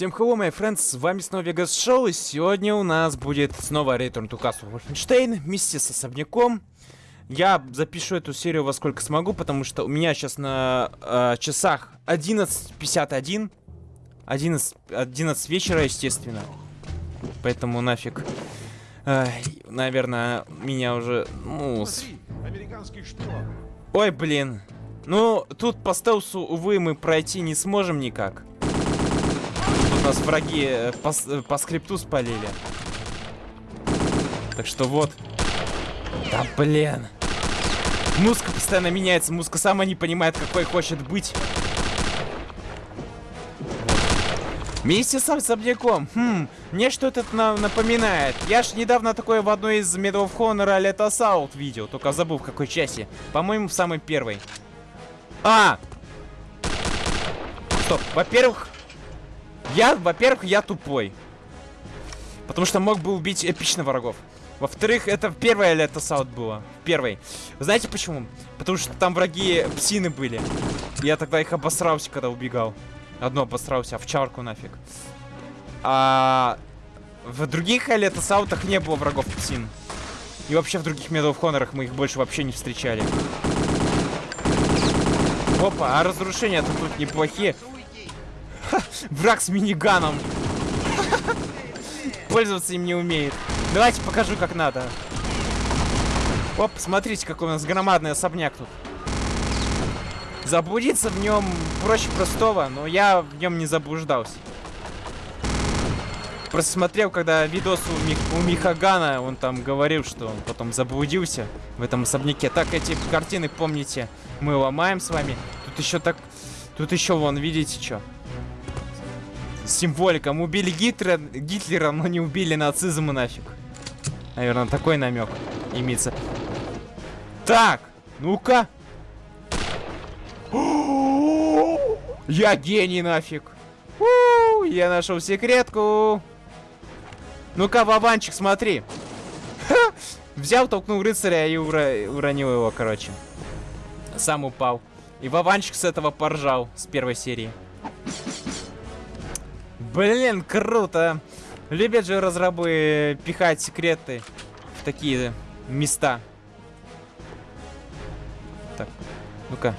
Всем hello, my friends, с вами снова Vegas Show, и сегодня у нас будет снова Return to Castle Wolfenstein вместе с особняком. Я запишу эту серию во сколько смогу, потому что у меня сейчас на э, часах 11.51, 11, 11 вечера, естественно. Поэтому нафиг, э, наверное, меня уже, ну... С... Ой, блин. Ну, тут по стелсу, увы, мы пройти не сможем никак. Нас враги э, по, э, по скрипту спалили. Так что вот. Да блин. Музыка постоянно меняется. Музыка сама не понимает, какой хочет быть. Вместе с особняком. Хм, мне что-то на напоминает. Я ж недавно такое в одной из Medal of Honor Let Us Out видел. Только забыл в какой части. По-моему, в самой первой. А! Стоп. Во-первых, я, во-первых, я тупой. Потому что мог бы убить эпично врагов. Во-вторых, это первое лето саут было. Первый. Знаете почему? Потому что там враги псины были. Я тогда их обосрался, когда убегал. Одно обосрался, овчарку нафиг. А в других лето саутах не было врагов псин. И вообще в других Medal of мы их больше вообще не встречали. Опа, а разрушения-то тут неплохие. Враг с миниганом. Пользоваться им не умеет. Давайте покажу, как надо. Оп, смотрите, какой у нас громадный особняк тут. Заблудиться в нем проще простого, но я в нем не заблуждался. Просто смотрел, когда видос у, Мих у Михагана, он там говорил, что он потом заблудился в этом особняке. Так, эти картины, помните, мы ломаем с вами. Тут еще так... Тут еще, вон, видите, что? Символика. Мы убили Гитлера, Гитлера, но не убили нацизм и нафиг. Наверное, такой намек имеется. Так, ну-ка. Я гений нафиг. Я нашел секретку. Ну-ка, Вованчик, смотри. Взял, толкнул рыцаря и уронил его, короче сам упал. И Вованчик с этого поржал, с первой серии. Блин, круто. Любят же разрабы пихать секреты в такие места. Так, ну-ка.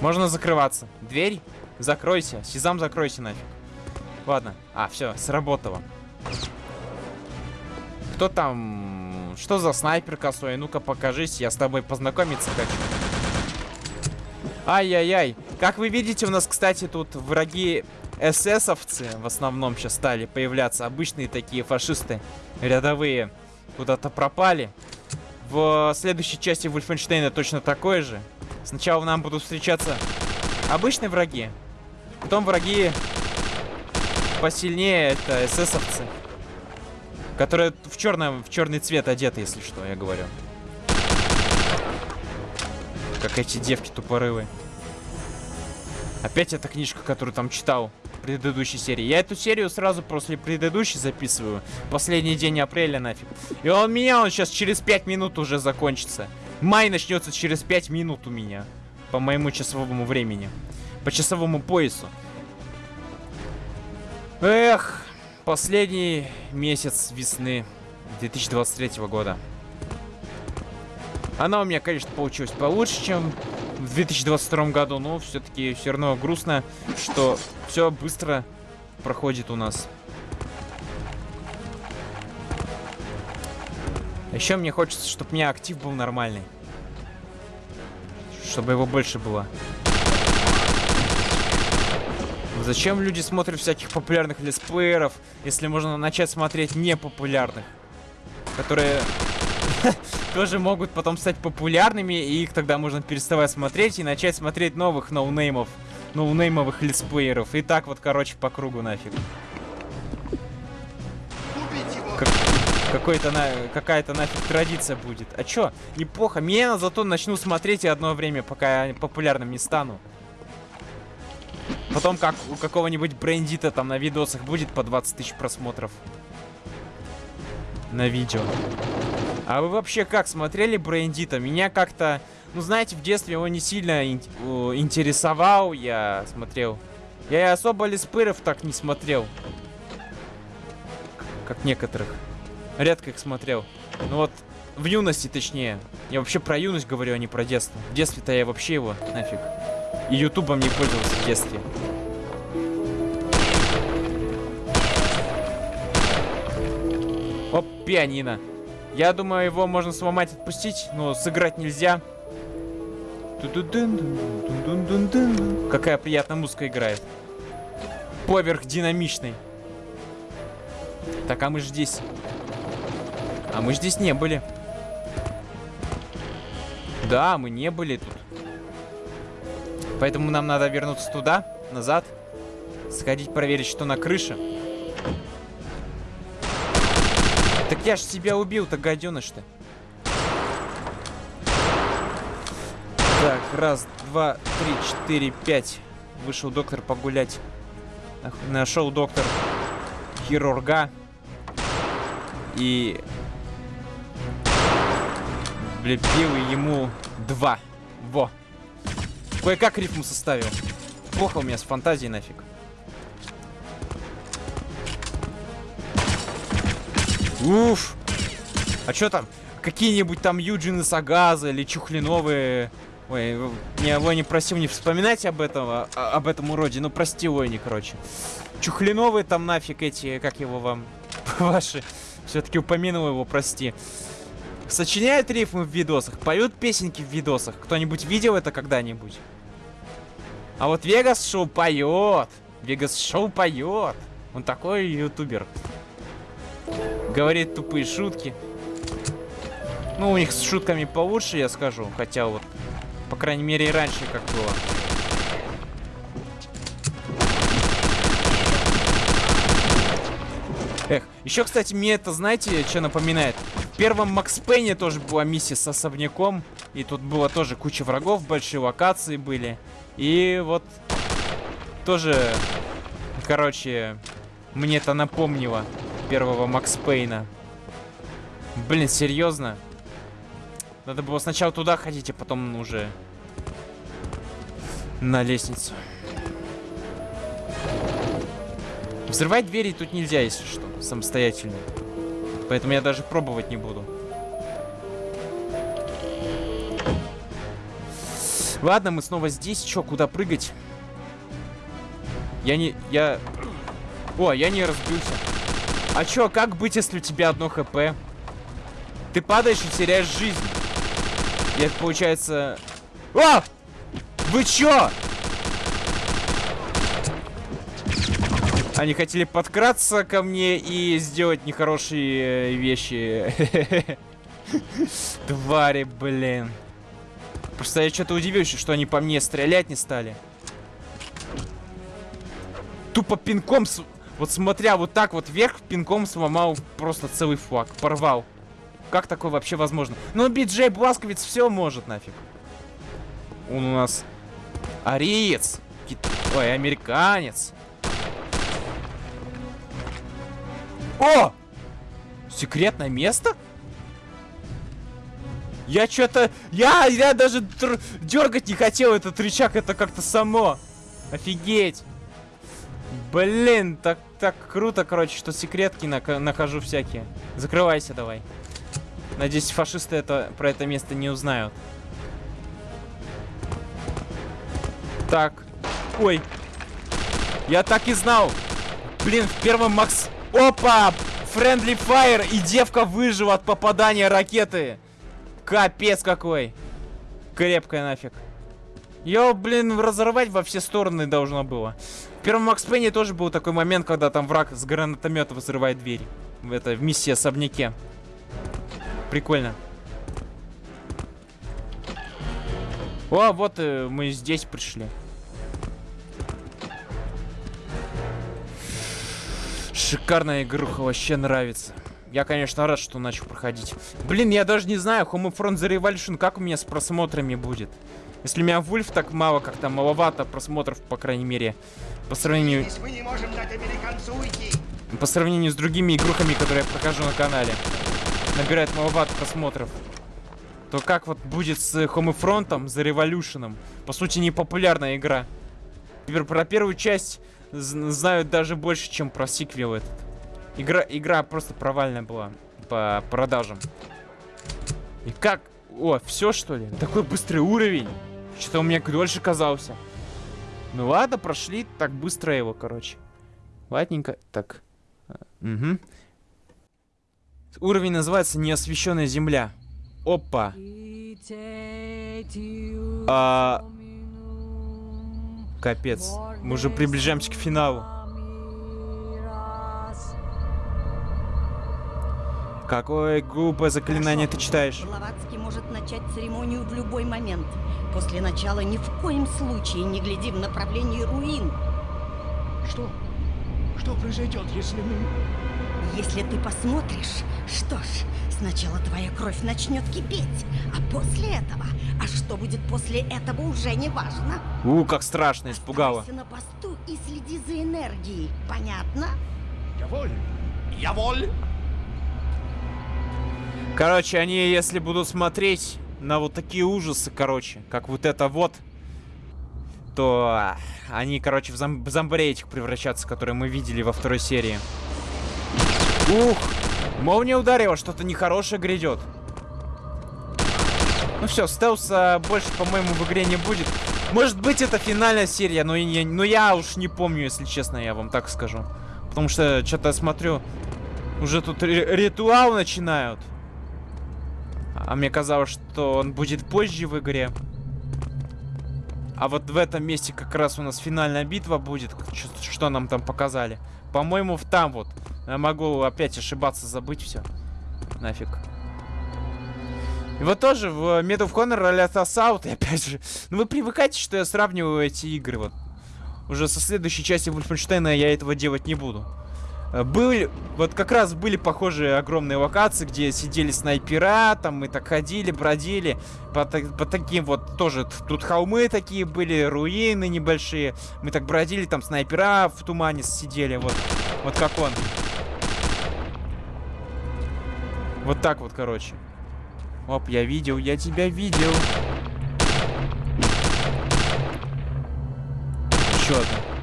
Можно закрываться. Дверь? Закройся. Сезам, закройся нафиг. Ладно. А, все, сработало. Кто там что за снайпер косой? Ну-ка покажись, я с тобой познакомиться хочу. Ай-яй-яй. Как вы видите, у нас, кстати, тут враги эсэсовцы в основном сейчас стали появляться. Обычные такие фашисты рядовые куда-то пропали. В следующей части Вульфенштейна точно такое же. Сначала нам будут встречаться обычные враги. Потом враги посильнее, это эсэсовцы. Которая в черном, в черный цвет одета, если что, я говорю. Как эти девки тупорылые. Опять эта книжка, которую там читал предыдущей серии. Я эту серию сразу после предыдущей записываю. Последний день апреля нафиг. И он меня, он сейчас через 5 минут уже закончится. Май начнется через 5 минут у меня. По моему часовому времени. По часовому поясу. Эх, Последний месяц весны 2023 года. Она у меня, конечно, получилась получше, чем в 2022 году, но все-таки все равно грустно, что все быстро проходит у нас. Еще мне хочется, чтобы у меня актив был нормальный. Чтобы его больше было. Зачем люди смотрят всяких популярных летсплееров, если можно начать смотреть непопулярных? Которые тоже могут потом стать популярными, и их тогда можно переставать смотреть и начать смотреть новых ноунеймов, ноунеймовых летсплееров. И так вот, короче, по кругу нафиг. Как, какой-то на, какая-то нафиг традиция будет. А чё? Неплохо. Меня зато начну смотреть и одно время, пока я популярным не стану. Потом как у какого-нибудь брендита там на видосах будет по 20 тысяч просмотров. На видео. А вы вообще как смотрели брендита? Меня как-то... Ну, знаете, в детстве его не сильно ин интересовал. Я смотрел Я и особо леспыров так не смотрел. Как некоторых. Редко их смотрел. Ну вот, в юности точнее. Я вообще про юность говорю, а не про детство. В детстве-то я вообще его нафиг. И ютубом не пользовался в детстве. Оп, пианино. Я думаю, его можно сломать, отпустить, но сыграть нельзя. Какая приятная музыка играет. Поверх динамичный. Так, а мы же здесь. А мы здесь не были. Да, мы не были тут. Поэтому нам надо вернуться туда, назад. Сходить проверить, что на крыше. Я ж тебя убил-то, гаденыш-то. Так, раз, два, три, четыре, пять. Вышел доктор погулять. Нашел доктор хирурга. И влепил ему два. Во. Кое-как рифму составил. Плохо у меня с фантазией нафиг. Уф. А что там? Какие-нибудь там Юджины Сагаза или Чухлиновые... Ой, не, Лони просил не вспоминать об этом, а, об этом уроде. Ну, прости, Лони, короче. Чухлиновые там нафиг эти, как его вам, ваши. Все-таки упомянул его, прости. Сочиняют рифмы в видосах, поют песенки в видосах. Кто-нибудь видел это когда-нибудь? А вот Вегас Шоу поет. Вегас Шоу поет. Он такой ютубер. Говорит тупые шутки. Ну, у них с шутками получше, я скажу. Хотя вот, по крайней мере, и раньше как было. Эх, еще, кстати, мне это, знаете, что напоминает? В первом Макс Пейне тоже была миссия с особняком. И тут было тоже куча врагов, большие локации были. И вот тоже, короче, мне это напомнило первого Макс Пейна. Блин, серьезно? Надо было сначала туда ходить, а потом уже на лестницу. Взрывать двери тут нельзя, если что, самостоятельно. Поэтому я даже пробовать не буду. Ладно, мы снова здесь. Чё, куда прыгать? Я не... Я... О, я не разбился. А чё, как быть, если у тебя одно хп? Ты падаешь и теряешь жизнь. И это получается... О! Вы чё? Они хотели подкраться ко мне и сделать нехорошие э, вещи. Твари, блин. Просто я что-то удивился, что они по мне стрелять не стали. Тупо пинком, с... вот смотря вот так вот вверх, пинком сломал просто целый флаг. Порвал. Как такое вообще возможно? Ну, Биджей Бласковец все может нафиг. Он у нас ариец. Кит... Ой, американец. О! Секретное место? Я что-то... Я, я даже дергать не хотел этот рычаг, это как-то само. Офигеть. Блин, так, так круто, короче, что секретки на нахожу всякие. Закрывайся давай. Надеюсь, фашисты это, про это место не узнают. Так. Ой. Я так и знал. Блин, в первом Макс... Опа! Friendly Fire! И девка выжила от попадания ракеты. Капец какой. Крепкая нафиг. Ее, блин, разорвать во все стороны должно было. Первом Макс Пенни тоже был такой момент, когда там враг с гранатомета взрывает дверь. Это, в миссии особняке. Прикольно. О, вот э, мы здесь пришли. Шикарная игруха, вообще нравится. Я, конечно, рад, что начал проходить. Блин, я даже не знаю, Homefront The Revolution, как у меня с просмотрами будет. Если у меня Вульф так мало, как-то маловато просмотров, по крайней мере, по сравнению... По сравнению с другими игрухами, которые я прохожу на канале. Набирает маловато просмотров. То как вот будет с Homefront, The Revolution? По сути, непопулярная игра. Теперь про первую часть знают даже больше, чем про сиквел этот. Игра, игра просто провальная была по продажам. И как? О, все что ли? Такой быстрый уровень. Что-то у меня дольше казался. Ну ладно, прошли так быстро его, короче. Ладненько. Так. Угу. Уровень называется «Неосвещенная земля». Опа. А... Капец. Мы уже приближаемся к финалу. Какое глупое заклинание ты читаешь? Блаватский может начать церемонию в любой момент. После начала ни в коем случае не гляди в направлении руин. Что? Что произойдет, если мы... Если ты посмотришь, что ж, сначала твоя кровь начнет кипеть, а после этого, а что будет после этого уже не важно. У, как страшно, испугало. Оставайся на посту и следи за энергией, понятно? Я воль. Я воль. Короче, они, если будут смотреть на вот такие ужасы, короче, как вот это вот, то а, они, короче, в, зом зомбарей этих превращаться, которые мы видели во второй серии. Ух! Молния ударила, что-то нехорошее грядет. Ну все, стелса больше, по-моему, в игре не будет. Может быть, это финальная серия, но, я, но я уж не помню, если честно, я вам так скажу. Потому что, что-то смотрю, уже тут ритуал начинают. А мне казалось, что он будет позже в игре. А вот в этом месте как раз у нас финальная битва будет. Что, нам там показали. По-моему, в там вот. Я могу опять ошибаться, забыть все. Нафиг. И вот тоже в Medal of Honor Assault, и опять же, ну вы привыкайте, что я сравниваю эти игры, вот. Уже со следующей части Вульфенштейна я этого делать не буду. Э, были, вот как раз были похожие огромные локации, где сидели снайпера, там мы так ходили, бродили, по, по таким вот тоже, тут холмы такие были, руины небольшие, мы так бродили, там снайпера в тумане сидели, вот, вот как он. Вот так вот, короче. Оп, я видел, я тебя видел. Еще одна.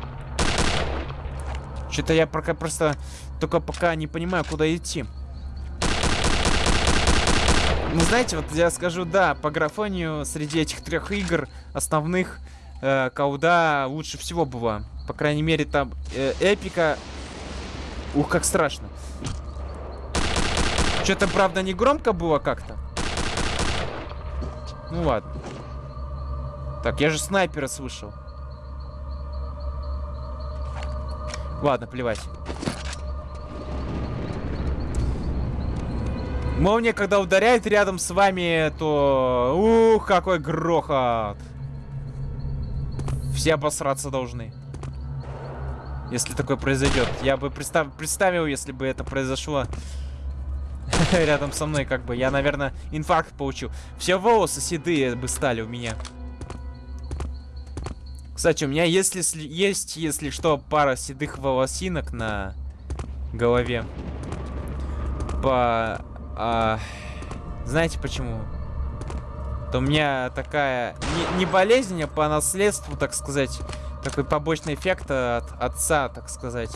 Что-то я пока просто только пока не понимаю, куда идти. Ну, знаете, вот я скажу, да, по графонию среди этих трех игр основных э, Кауда лучше всего была. По крайней мере, там э, эпика... Ух, как страшно. Что-то, правда, не громко было как-то. Ну ладно. Так, я же снайпера слышал. Ладно, плевать. Молния, когда ударяет рядом с вами, то... Ух, какой грохот! Все обосраться должны. Если такое произойдет. Я бы представ... представил, если бы это произошло рядом со мной, как бы. Я, наверное, инфаркт получил. Все волосы седые бы стали у меня. Кстати, у меня если, есть, если что, пара седых волосинок на голове. По... А, знаете почему? То у меня такая... Не, не болезнь, а по наследству, так сказать. Такой побочный эффект от отца, так сказать.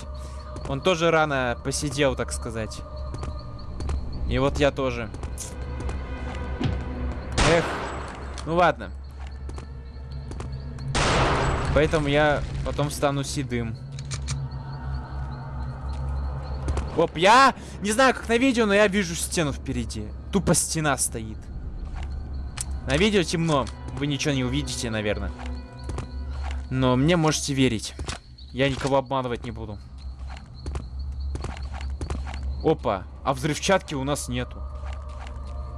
Он тоже рано посидел, так сказать. И вот я тоже. Эх. Ну ладно. Поэтому я потом стану седым. Оп, я не знаю, как на видео, но я вижу стену впереди. Тупо стена стоит. На видео темно. Вы ничего не увидите, наверное. Но мне можете верить. Я никого обманывать не буду. Опа, а взрывчатки у нас нету.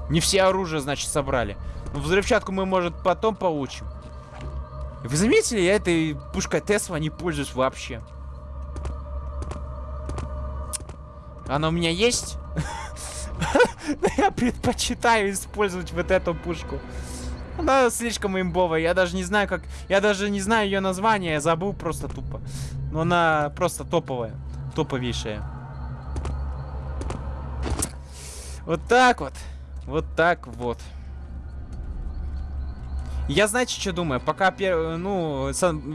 Не все оружие, значит, собрали. Но взрывчатку мы, может, потом получим. Вы заметили, я этой пушкой Тесла не пользуюсь вообще. Она у меня есть. Я предпочитаю использовать вот эту пушку. Она слишком имбовая. Я даже не знаю, как... Я даже не знаю ее название. Я забыл просто тупо. Но она просто топовая. Топовейшая. Вот так вот. Вот так вот. Я, знаете, что думаю? Пока, ну,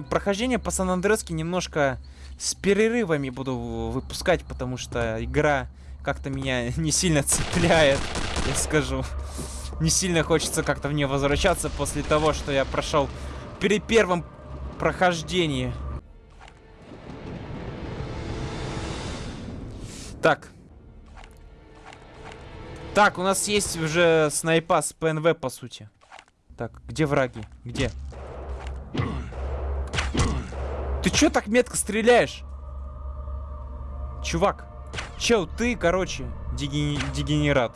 прохождение по Сан-Андрески немножко с перерывами буду выпускать, потому что игра как-то меня не сильно цепляет, я скажу. Не сильно хочется как-то в нее возвращаться после того, что я прошел при первом прохождении. Так. Так, у нас есть уже снайпа с ПНВ, по сути. Так, где враги? Где? Ты чё так метко стреляешь? Чувак. Чел, ты, короче, дегени- дегенерат.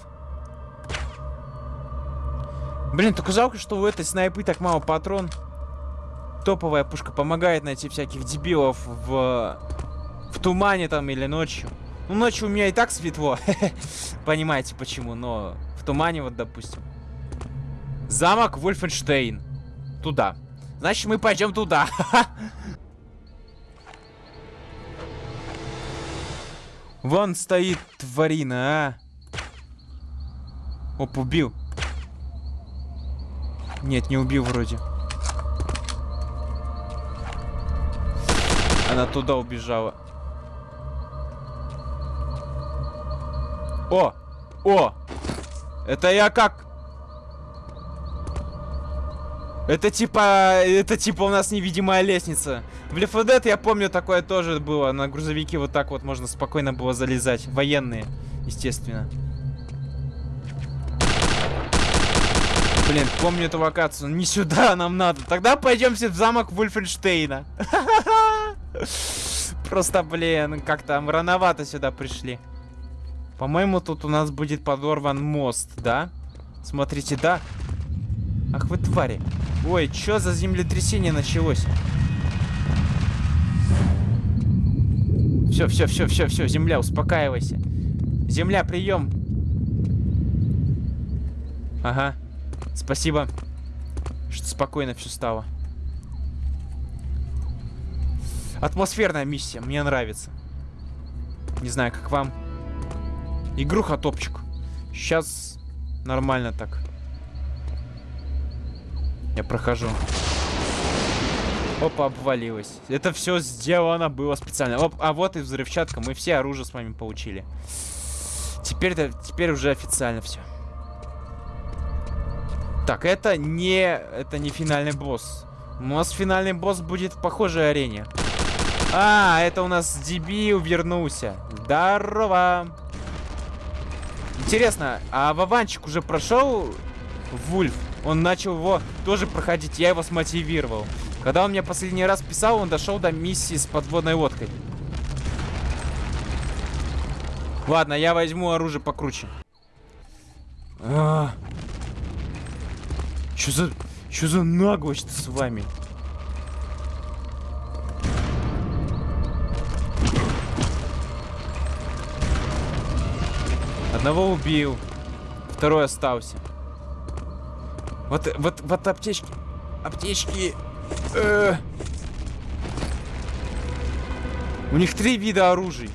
Блин, только жалко, что у этой снайпы так мало патрон. Топовая пушка помогает найти всяких дебилов в, в тумане там или ночью. Ну, ночью у меня и так светло. Понимаете почему, но в тумане вот, допустим. Замок Вольфенштейн. Туда. Значит, мы пойдем туда. Вон стоит тварина, а. Оп, убил. Нет, не убил вроде. Она туда убежала. О! О! Это я как? Это типа... Это типа у нас невидимая лестница. В Left 4 Dead, я помню, такое тоже было. На грузовики вот так вот можно спокойно было залезать. Военные, естественно. Блин, помню эту локацию. Не сюда нам надо. Тогда пойдемте в замок Вульфенштейна. Просто, блин, как-то рановато сюда пришли. По-моему, тут у нас будет подорван мост, да? Смотрите, да? Ах вы твари. Ой, что за землетрясение началось? Все, все, все, все, все, земля, успокаивайся. Земля, прием. Ага. Спасибо, что спокойно все стало. Атмосферная миссия, мне нравится. Не знаю, как вам. Игруха топчик. Сейчас нормально так. Я прохожу. Опа, обвалилась. Это все сделано было специально. Оп, а вот и взрывчатка. Мы все оружие с вами получили. Теперь, теперь уже официально все. Так, это не... Это не финальный босс. У нас финальный босс будет в похожей арене. А, это у нас дебил вернулся. Здорово. Интересно, а Вованчик уже прошел Вульф? Он начал его тоже проходить, я его смотивировал. Когда он мне последний раз писал, он дошел до миссии с подводной лодкой. Ладно, я возьму оружие покруче. А -а -а. Чё за... Чё за наглость с вами? Одного убил. Второй остался. Вот, вот, вот аптечки. Аптечки. Э -э. У них три вида оружий.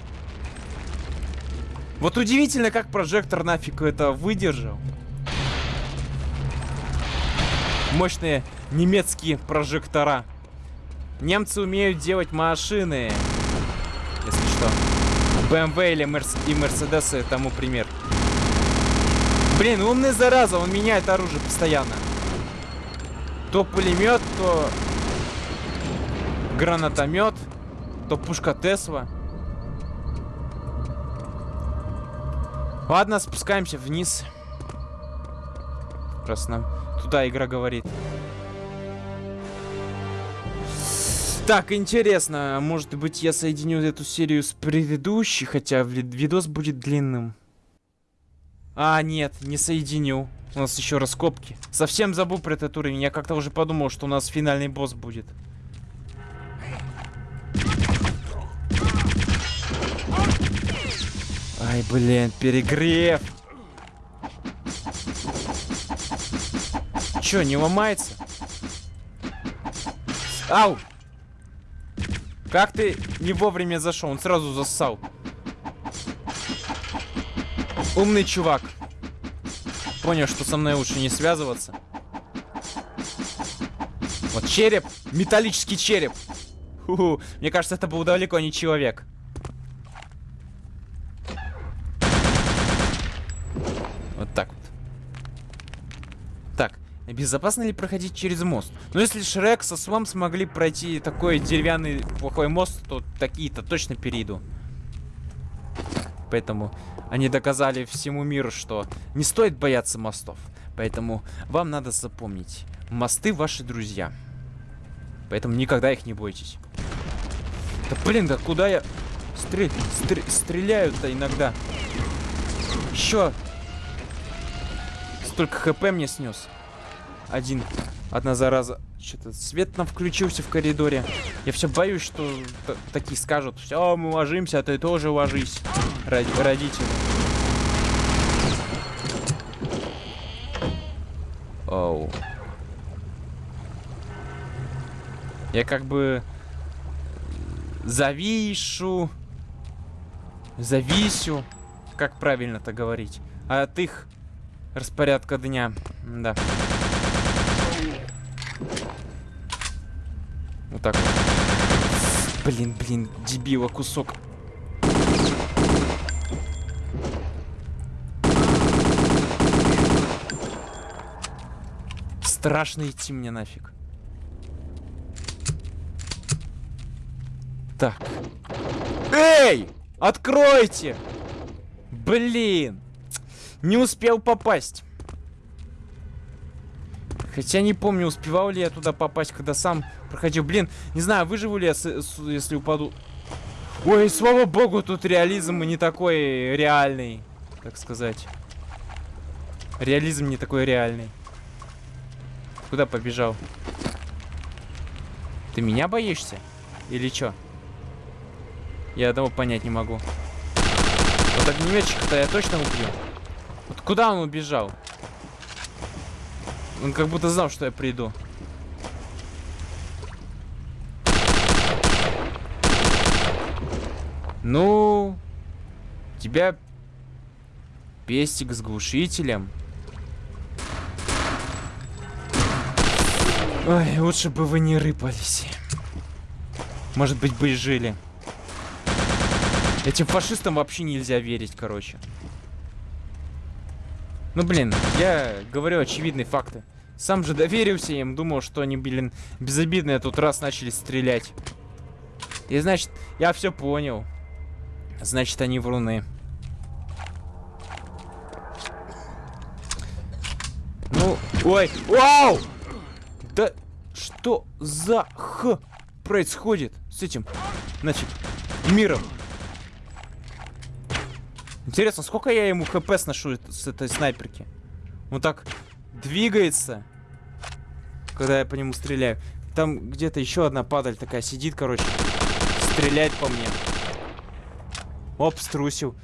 Вот удивительно, как прожектор нафиг это выдержал. Мощные немецкие прожектора. Немцы умеют делать машины. Если что. BMW или Мерс Мерседесы тому пример. Блин, умный зараза, он меняет оружие постоянно. То пулемет, то гранатомет, то пушка Тесла. Ладно, спускаемся вниз. Раз туда игра говорит. Так, интересно, может быть я соединю эту серию с предыдущей, хотя видос будет длинным. А, нет, не соединю. У нас еще раскопки. Совсем забыл про этот уровень. Я как-то уже подумал, что у нас финальный босс будет. Ай, блин, перегрев. Че, не ломается? Ау! Как ты не вовремя зашел? Он сразу зассал. Умный чувак. Понял, что со мной лучше не связываться. Вот череп, металлический череп. Ху-ху. Мне кажется, это был далеко не человек. Вот так вот. Так, безопасно ли проходить через мост? Ну, если Шрек со Свом смогли пройти такой деревянный плохой мост, то такие-то точно перейду. Поэтому они доказали всему миру, что не стоит бояться мостов. Поэтому вам надо запомнить, мосты ваши друзья. Поэтому никогда их не бойтесь. Да блин, да куда я стрель... стр... стреляю-то иногда? Еще столько хп мне снес. Один. Одна зараза. Что-то свет нам включился в коридоре. Я все боюсь, что такие скажут. Все, мы ложимся, а ты тоже ложись. Ради родители. Оу. Я как бы завишу. Зависю. Как правильно-то говорить? А от их распорядка дня. Да. Вот так вот. Блин, блин, дебила кусок. Страшно идти мне нафиг. Так. Эй! Откройте! Блин! Не успел попасть. Хотя не помню, успевал ли я туда попасть, когда сам проходил. Блин, не знаю, выживу ли я, с, с, если упаду. Ой, слава богу, тут реализм не такой реальный, так сказать. Реализм не такой реальный. Куда побежал? Ты меня боишься? Или чё? Я одного понять не могу. Вот огнеметчика-то я точно убью. Вот куда он убежал? Он как будто знал, что я приду. Ну, тебя пестик с глушителем. Ой, лучше бы вы не рыпались. Может быть, бы и жили. Этим фашистам вообще нельзя верить, короче. Ну, блин, я говорю очевидные факты. Сам же доверился им, думал, что они, блин, безобидные, а тут раз начали стрелять. И значит, я все понял. Значит, они вруны. Ну, ой, вау! Что за х происходит с этим, значит, миром? Интересно, сколько я ему хп сношу с этой снайперки? Он так двигается, когда я по нему стреляю. Там где-то еще одна падаль такая сидит, короче. Стреляет по мне. Оп, струсил.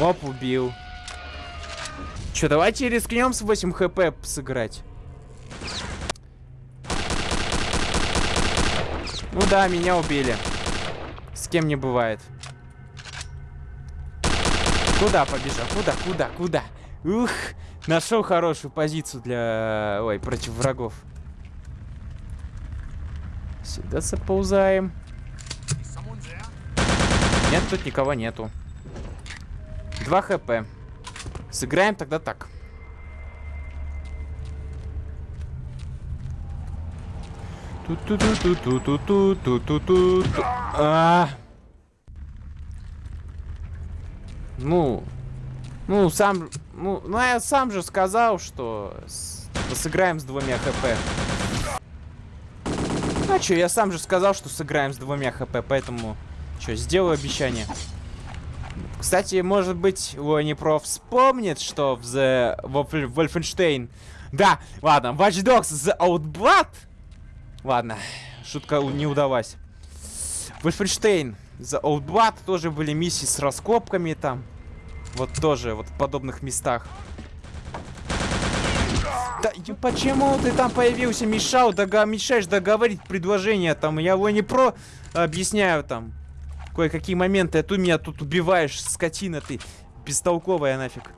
Оп, убил. Че, давайте рискнем с 8 хп сыграть. Ну да, меня убили кем не бывает. Куда побежал? Куда? Куда? Куда? Ух! Нашел хорошую позицию для... Ой, против врагов. Сюда заползаем. Нет, тут никого нету. 2 хп. Сыграем тогда так. Ту-ту-ту-ту-ту-ту-ту-ту-ту-ту. А. Ну, ну, сам, ну, ну, я сам же сказал, что с, сыграем с двумя хп. А что, я сам же сказал, что сыграем с двумя хп, поэтому, что, сделаю обещание. Кстати, может быть, Лонипроф вспомнит, что в The Wolfenstein... Да, ладно, Watch Dogs The Outblood... Ладно, шутка не удалась. Wolfenstein за Outblood тоже были миссии с раскопками там. Вот тоже, вот в подобных местах. Да почему ты там появился, мешал, дога мешаешь договорить предложение там? Я его про объясняю там. Кое-какие моменты, а ты меня тут убиваешь, скотина ты. Бестолковая нафиг.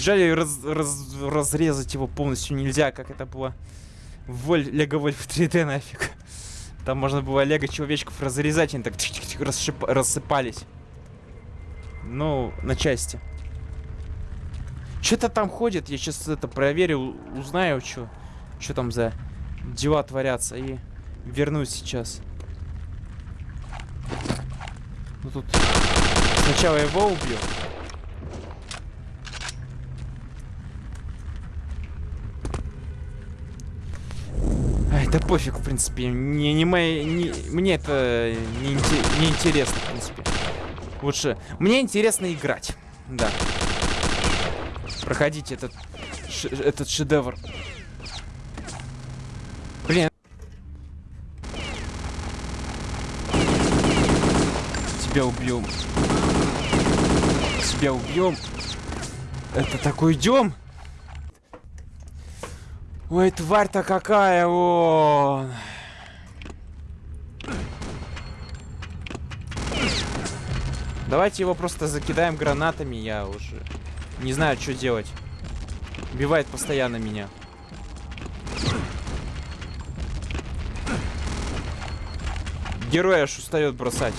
Жаль, раз- раз- разрезать его полностью нельзя, как это было Воль- Лего Вольф 3D нафиг. Там можно было Лего человечков разрезать, они так чик-чик-чик расшип- рассыпались. Ну, на части. Что-то там ходит, я сейчас это проверю, узнаю, что там за дела творятся, и вернусь сейчас. Ну тут сначала его убью. Ай, да пофиг, в принципе. Не, не мои, не- мне это не, не интересно, в принципе. Лучше. Мне интересно играть. Да. Проходите этот, этот шедевр. Блин. Тебя убьем. Тебя убьем. Это такой идем. Ой, тварь-то какая, о! Давайте его просто закидаем гранатами, я уже не знаю, что делать. Убивает постоянно меня. Герой аж устает бросать.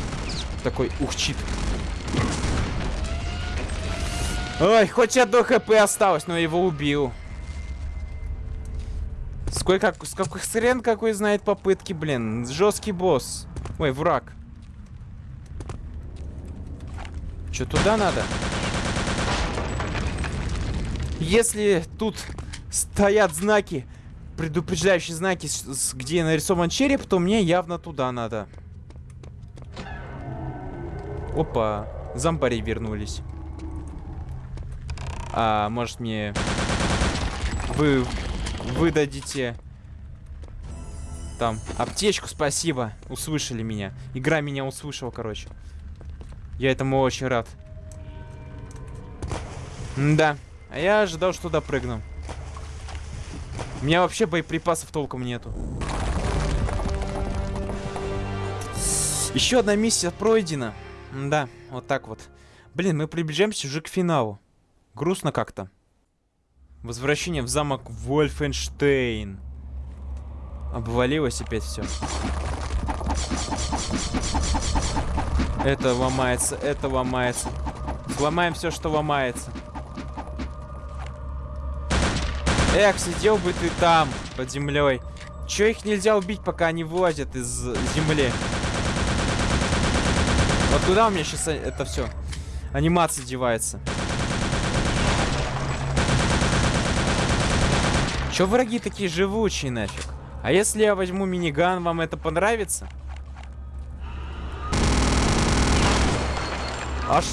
Такой ухчит. Ой, хоть одно хп осталось, но его убил. Сколько, сколько хрен какой знает попытки, блин. Жесткий босс. Ой, враг. Че, туда надо? Если тут стоят знаки, предупреждающие знаки, с- с- где нарисован череп, то мне явно туда надо. Опа, зомбари вернулись. А, может мне... Вы выдадите... Там, аптечку, спасибо. Услышали меня. Игра меня услышала, короче. Я этому очень рад. да. А я ожидал, что туда прыгну. У меня вообще боеприпасов толком нету. Еще одна миссия пройдена. Да, вот так вот. Блин, мы приближаемся уже к финалу. Грустно как-то. Возвращение в замок Вольфенштейн. Обвалилось опять все. Это ломается, это ломается. Сломаем все, что ломается. Эх, сидел бы ты там, под землей. Че их нельзя убить, пока они вылазят из земли? Вот куда у меня сейчас это все? Анимация девается. Че враги такие живучие нафиг? А если я возьму миниган, вам это понравится? Аж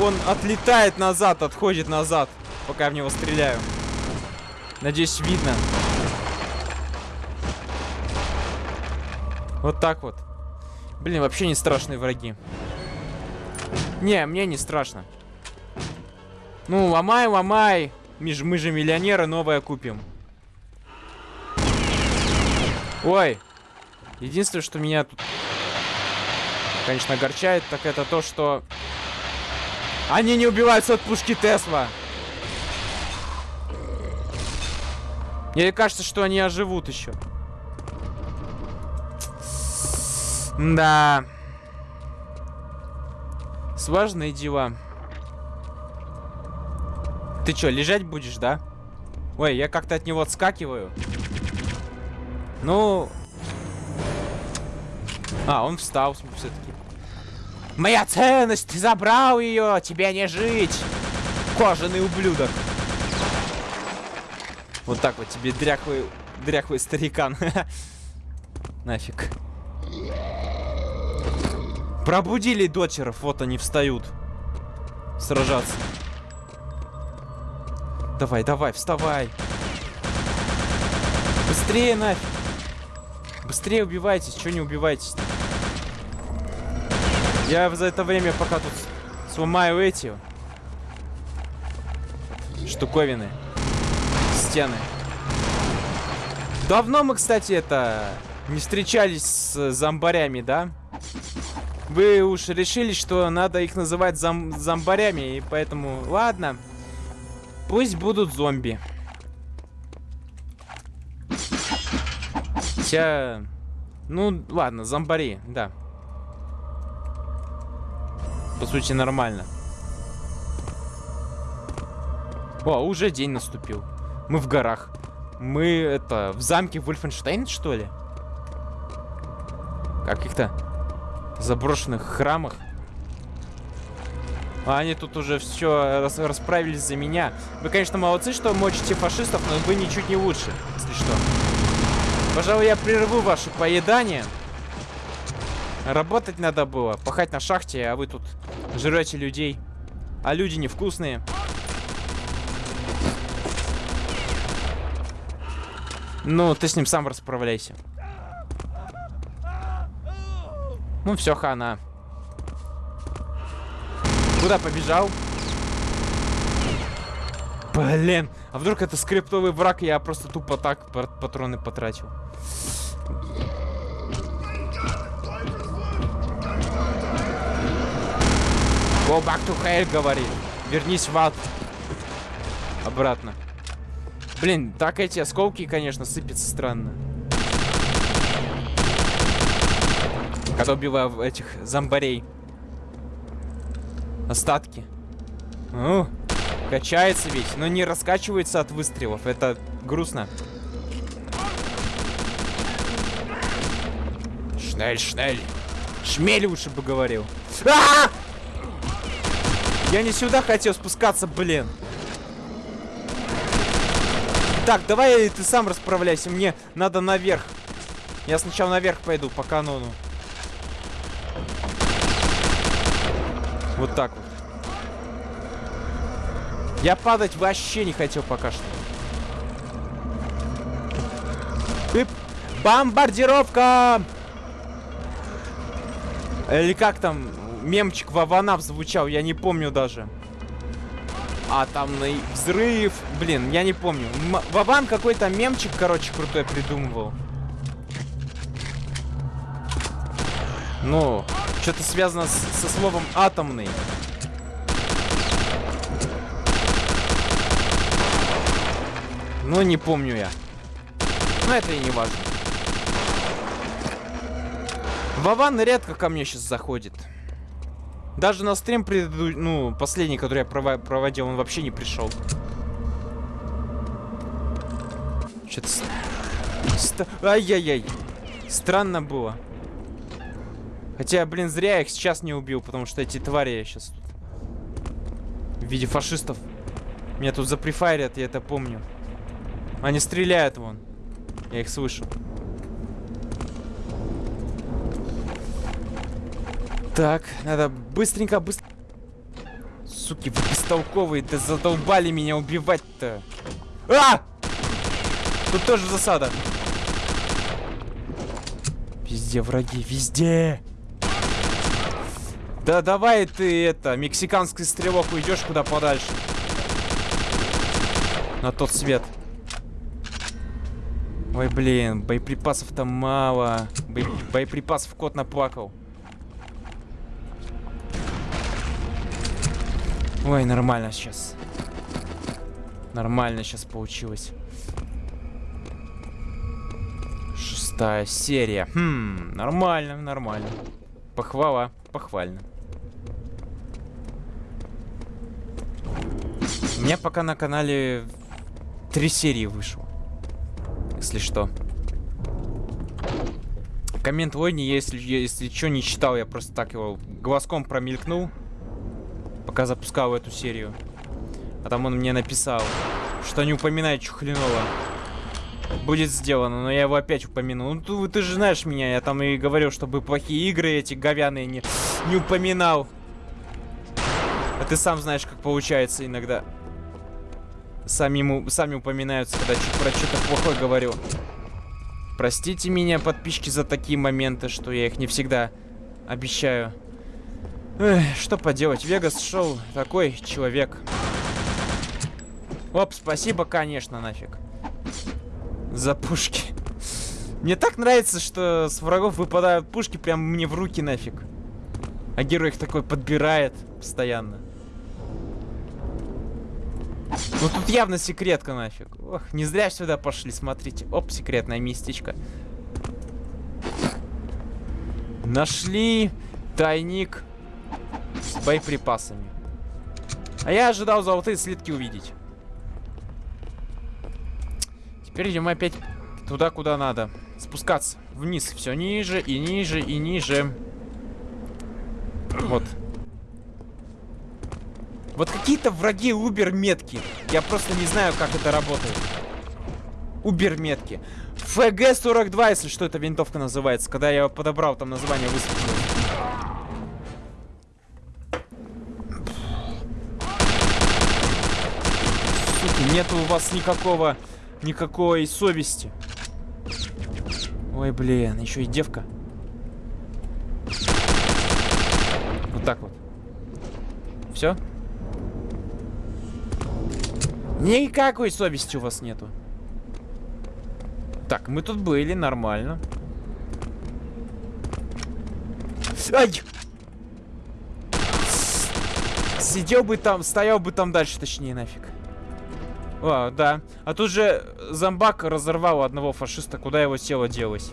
он отлетает назад, отходит назад, пока я в него стреляю. Надеюсь, видно. Вот так вот. Блин, вообще не страшные враги. Не, мне не страшно. Ну, ломай, ломай. Мы же, мы же миллионеры, новое купим. Ой. Единственное, что меня тут, конечно, огорчает, так это то, что... Они не убиваются от пушки Тесла. Мне кажется, что они оживут еще. Да. Сложные дела. Ты что, лежать будешь, да? Ой, я как-то от него отскакиваю. Ну... А, он встал все-таки. Моя ценность, ты забрал ее, тебе не жить. Кожаный ублюдок. Вот так вот тебе дряхлый, дряхлый старикан. Нафиг. Пробудили дочеров, вот они встают. Сражаться. Давай, давай, вставай. Быстрее нафиг. Быстрее убивайтесь, что не убивайтесь? -то? Я за это время пока тут сломаю эти штуковины. Стены. Давно мы, кстати, это не встречались с зомбарями, да? Вы уж решили, что надо их называть зом зомбарями, и поэтому... Ладно. Пусть будут зомби. Хотя... Ну, ладно, зомбари, да. По сути, нормально. О, уже день наступил. Мы в горах. Мы, это, в замке Вольфенштейн, что ли? Каких-то заброшенных храмах. А они тут уже все рас расправились за меня. Вы, конечно, молодцы, что мочите фашистов, но вы ничуть не лучше, если что. Пожалуй, я прерву ваше поедание. Работать надо было, пахать на шахте, а вы тут жрете людей. А люди невкусные. Ну, ты с ним сам расправляйся. Ну, все, хана. Куда побежал? Блин, а вдруг это скриптовый враг, я просто тупо так патроны потратил. Go back to hell, говорит. Вернись в ад. Обратно. Блин, так эти осколки, конечно, сыпятся странно. Когда убиваю этих зомбарей. Остатки. Ну, качается ведь, но не раскачивается от выстрелов. Это грустно. Шнель, шнель. Шмель лучше бы говорил. А! Я не сюда хотел спускаться, блин. Так, давай ты сам расправляйся. Мне надо наверх. Я сначала наверх пойду по канону. Вот так вот. Я падать вообще не хотел пока что. Ип. Бомбардировка! Или как там мемчик Ваванав звучал, я не помню даже атомный взрыв. Блин, я не помню. М Вован какой-то мемчик, короче, крутой придумывал. Ну, что-то связано с, со словом атомный. Ну, не помню я. Но это и не важно. Вован редко ко мне сейчас заходит. Даже на стрим преду... ну, последний, который я пров... проводил, он вообще не пришел. Что-то... Ай-яй-яй. Странно было. Хотя, блин, зря я их сейчас не убил, потому что эти твари я сейчас тут... В виде фашистов. Меня тут заприфайрят, я это помню. Они стреляют вон. Я их слышу. Так, надо быстренько, быстро... Суки, вы бестолковые, да задолбали меня убивать-то. А! Тут тоже засада. Везде враги, везде. Да давай ты это, мексиканский стрелок, уйдешь куда подальше. На тот свет. Ой, блин, боеприпасов-то мало. Бо боеприпасов кот наплакал. Ой, нормально сейчас. Нормально сейчас получилось. Шестая серия. Хм, нормально, нормально. Похвала, похвально. У меня пока на канале три серии вышло. Если что. Коммент Войни, если, если что, не читал, я просто так его глазком промелькнул пока запускал эту серию. А там он мне написал, что не упоминает Чухлинова. Будет сделано, но я его опять упомянул. Ну, ты, ты же знаешь меня, я там и говорил, чтобы плохие игры эти говяные не, не упоминал. А ты сам знаешь, как получается иногда. Сами, ему, сами упоминаются, когда про что-то плохое говорю. Простите меня, подписчики, за такие моменты, что я их не всегда обещаю. Эх, что поделать, Вегас шел такой человек. Оп, спасибо, конечно, нафиг. За пушки. Мне так нравится, что с врагов выпадают пушки прям мне в руки нафиг. А герой их такой подбирает постоянно. Ну тут явно секретка нафиг. Ох, не зря сюда пошли, смотрите. Оп, секретное местечко. Нашли тайник с боеприпасами. А я ожидал золотые слитки увидеть. Теперь идем опять туда, куда надо. Спускаться вниз. Все ниже и ниже и ниже. Вот. Вот какие-то враги убер-метки. Я просто не знаю, как это работает. Убер-метки. ФГ-42, если что, эта винтовка называется. Когда я подобрал, там название высветилось. Суки, нету у вас никакого, никакой совести. Ой, блин, еще и девка. Вот так вот. Все? Никакой совести у вас нету. Так, мы тут были, нормально. Ай! Сидел бы там, стоял бы там дальше, точнее, нафиг. О, да. А тут же зомбак разорвал одного фашиста, куда его тело делось.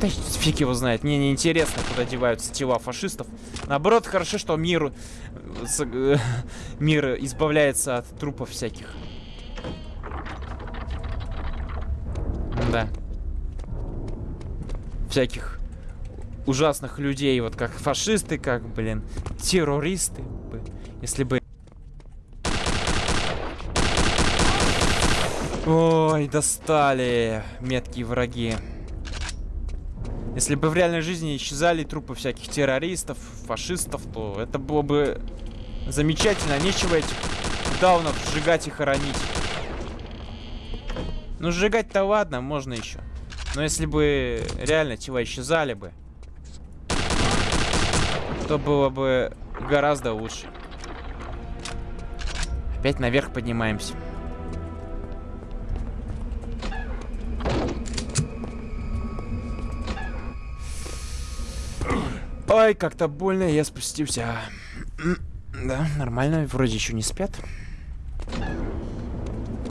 Да фиг его знает. Мне не интересно, куда деваются тела фашистов. Наоборот, хорошо, что мир, мир избавляется от трупов всяких. Да. Всяких ужасных людей, вот как фашисты, как, блин, террористы. Если бы... Ой, достали меткие враги. Если бы в реальной жизни исчезали трупы всяких террористов, фашистов, то это было бы замечательно. Нечего этих даунов сжигать и хоронить. Ну, сжигать-то ладно, можно еще. Но если бы реально тела исчезали бы, то было бы гораздо лучше. Опять наверх поднимаемся. Ой, как-то больно, я спустился. Да, нормально, вроде еще не спят.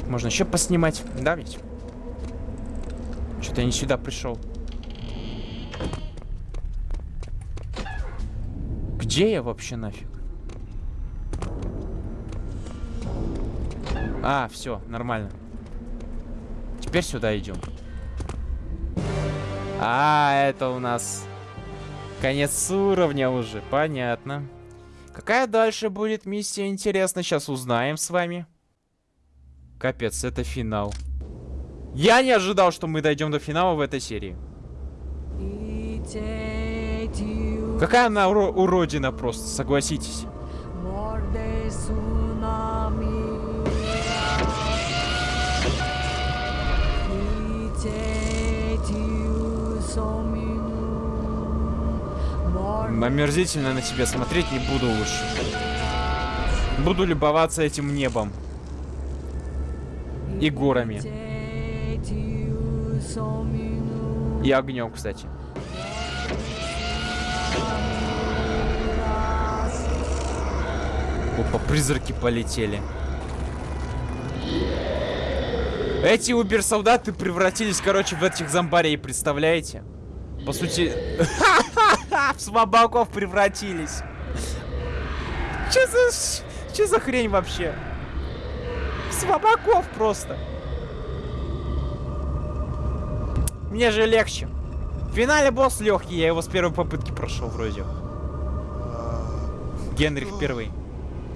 Можно еще поснимать, да ведь? Что-то я не сюда пришел. Где я вообще нафиг? А, все, нормально. Теперь сюда идем. А, это у нас конец уровня уже, понятно. Какая дальше будет миссия, интересно, сейчас узнаем с вами. Капец, это финал. Я не ожидал, что мы дойдем до финала в этой серии. Какая она уро уродина просто, согласитесь. Омерзительно на тебя смотреть не буду лучше. Буду любоваться этим небом. И горами. И огнем, кстати. Опа, призраки полетели. Эти убер-солдаты превратились, короче, в этих зомбарей, представляете? По сути, в слабаков превратились. Че за... Че за хрень вообще? Слабаков просто. Мне же легче. В финале босс легкий, я его с первой попытки прошел вроде. Генрих О, первый.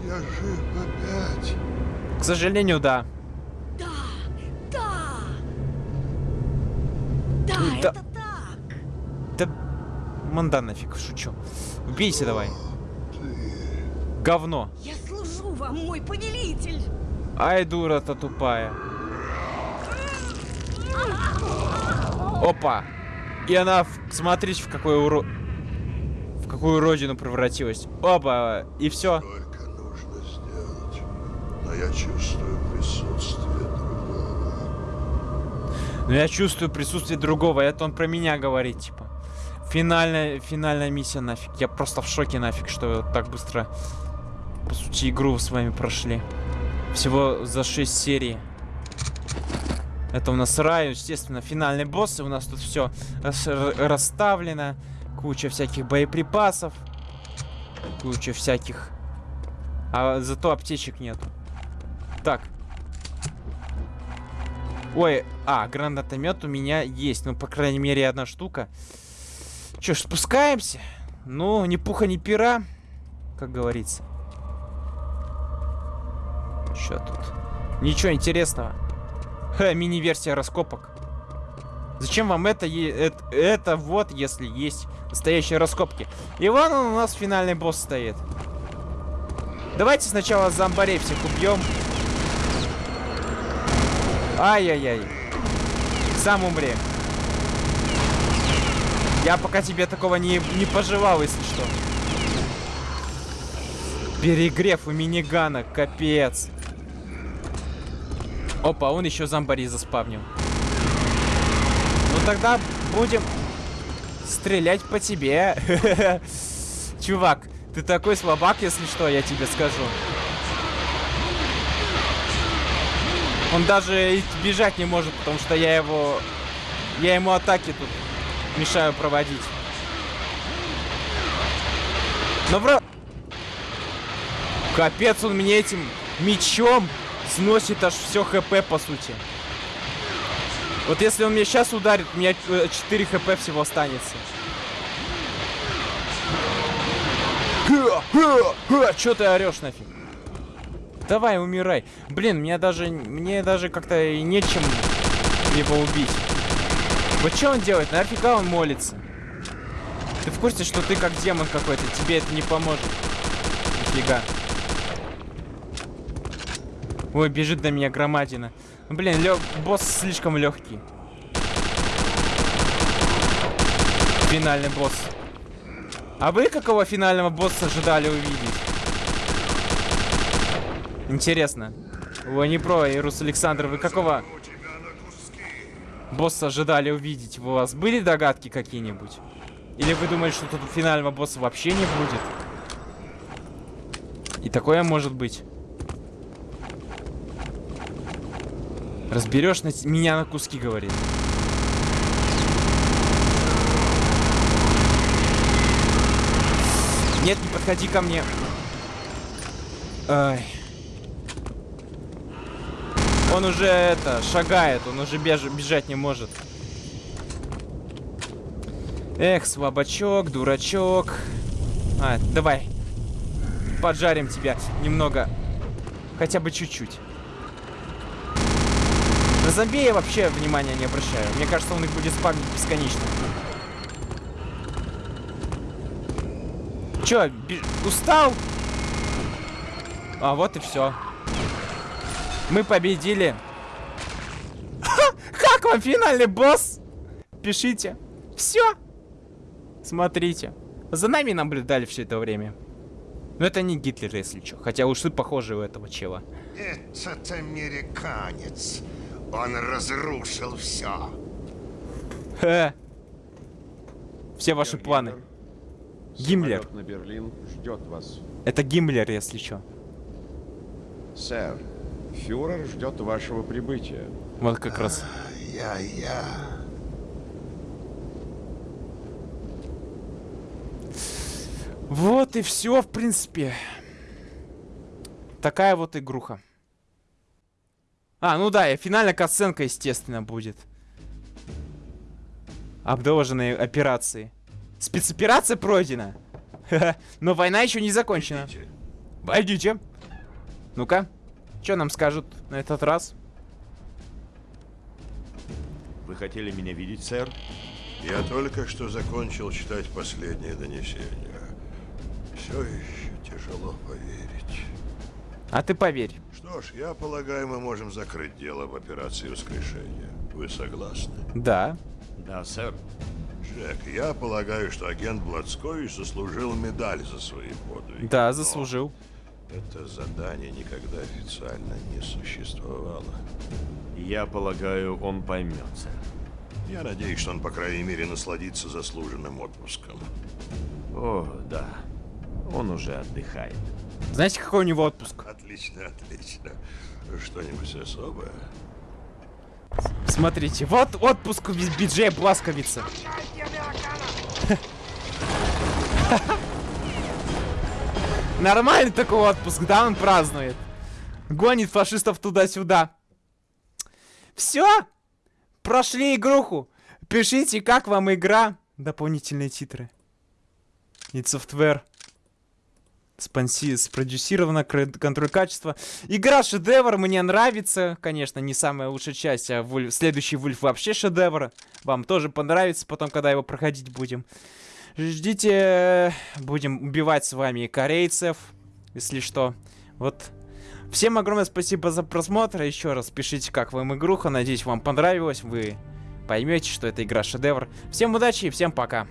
Я жив опять. К сожалению. Да, да. Да, Да. это так. Да манда нафиг, шучу. Убейся давай. Говно. Я служу вам, мой повелитель. Ай, дура-то тупая. Опа. И она, смотрите, в какой уро... В какую родину превратилась. Опа. И все. Только нужно сделать. Но я чувствую присутствие другого. Но я чувствую присутствие другого. Это он про меня говорит, типа. Финальная, финальная миссия нафиг. Я просто в шоке нафиг, что так быстро... По су- почти игру с вами прошли. Всего за 6 серий. Это у нас рай, естественно, финальный босс. И у нас тут все расставлено. Куча всяких боеприпасов. Куча всяких... А зато аптечек нету. Так. Ой, а, гранатомет у меня есть. Ну, по крайней мере, одна штука. Че ж, спускаемся? Ну, ни пуха, ни пера, как говорится. Что тут? Ничего интересного. Ха, мини-версия раскопок. Зачем вам это, это? Это вот, если есть настоящие раскопки. И вон он у нас финальный босс стоит. Давайте сначала зомбарей всех убьем. Ай-яй-яй. Сам умри. Я пока тебе такого не, не пожелал, если что. Перегрев у минигана, капец. Опа, он еще зомбари заспавнил. Ну тогда будем стрелять по тебе. Чувак, ты такой слабак, если что, я тебе скажу. Он даже бежать не может, потому что я его... Я ему атаки тут мешаю проводить. Но вро... Капец, он мне этим мечом сносит аж все хп, по сути. Вот если он меня сейчас ударит, у меня 4 хп всего останется. Че ты орешь нафиг? Давай, умирай. Блин, мне даже, мне даже как-то и нечем его убить. Вот что он делает? Нафига он молится? Ты в курсе, что ты как демон какой-то? Тебе это не поможет. Нифига. Ой, бежит до меня громадина. Блин, лё... босс слишком легкий. Финальный босс. А вы какого финального босса ожидали увидеть? Интересно. Ой, не про, Ирус Александр, вы какого босса ожидали увидеть? У вас были догадки какие-нибудь? Или вы думали, что тут финального босса вообще не будет? И такое может быть. Разберешь на меня на куски, говорит. Нет, не подходи ко мне. Ай. Он уже это, шагает, он уже беж бежать не может. Эх, слабачок, дурачок. А, давай. Поджарим тебя немного. Хотя бы чуть-чуть. На зомби я вообще внимания не обращаю. Мне кажется, он их будет спамить бесконечно. Чё, устал? А, вот и все. Мы победили. Как вам финальный босс? Пишите. Все. Смотрите. За нами наблюдали все это время. Но это не Гитлер, если что. Хотя уж ты похожи у этого чела. Этот американец. Он разрушил все. Ха. Все ваши планы. Гиммлер. на Берлин ждет вас. Это Гиммлер, если что. Сэр, фюрер ждет вашего прибытия. Вот как раз. Я-я. Вот и все, в принципе. Такая вот игруха. А, ну да, и финальная катсценка, естественно, будет. Обдолженные операции. Спецоперация пройдена. Но война еще не закончена. Войдите. Ну-ка, что нам скажут на этот раз? Вы хотели меня видеть, сэр? Я только что закончил читать последнее донесение. Все еще тяжело поверить. А ты поверь. Что ж, я полагаю, мы можем закрыть дело в операции воскрешения. Вы согласны? Да. Да, сэр. Джек, я полагаю, что агент Блацкович заслужил медаль за свои подвиги. Да, Но заслужил. Это задание никогда официально не существовало. Я полагаю, он поймет, сэр. Я надеюсь, что он, по крайней мере, насладится заслуженным отпуском. О, да. Он уже отдыхает. Знаете, какой у него отпуск? Отлично, отлично. Что-нибудь особое? Смотрите, вот отпуск Би- Биджея Бласковица. Нормальный такой отпуск, да, он празднует. Гонит фашистов туда-сюда. Все? Прошли игруху. Пишите, как вам игра. Дополнительные титры. И софтвер. Спонси... Спродюсировано, контроль качества. Игра шедевр, мне нравится. Конечно, не самая лучшая часть, а Вульф- следующий Вульф вообще шедевр. Вам тоже понравится потом, когда его проходить будем. Ждите, будем убивать с вами корейцев, если что. Вот. Всем огромное спасибо за просмотр. Еще раз пишите, как вам игруха. Надеюсь, вам понравилось. Вы поймете, что эта игра шедевр. Всем удачи и всем пока.